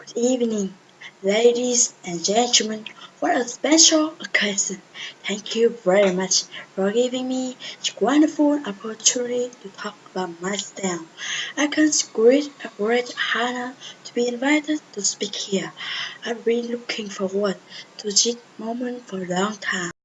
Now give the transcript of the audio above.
Good evening, ladies and gentlemen. What a special occasion. Thank you very much for giving me this wonderful opportunity to talk about myself. I consider it a great honor to be invited to speak here. I've been looking forward to this moment for a long time.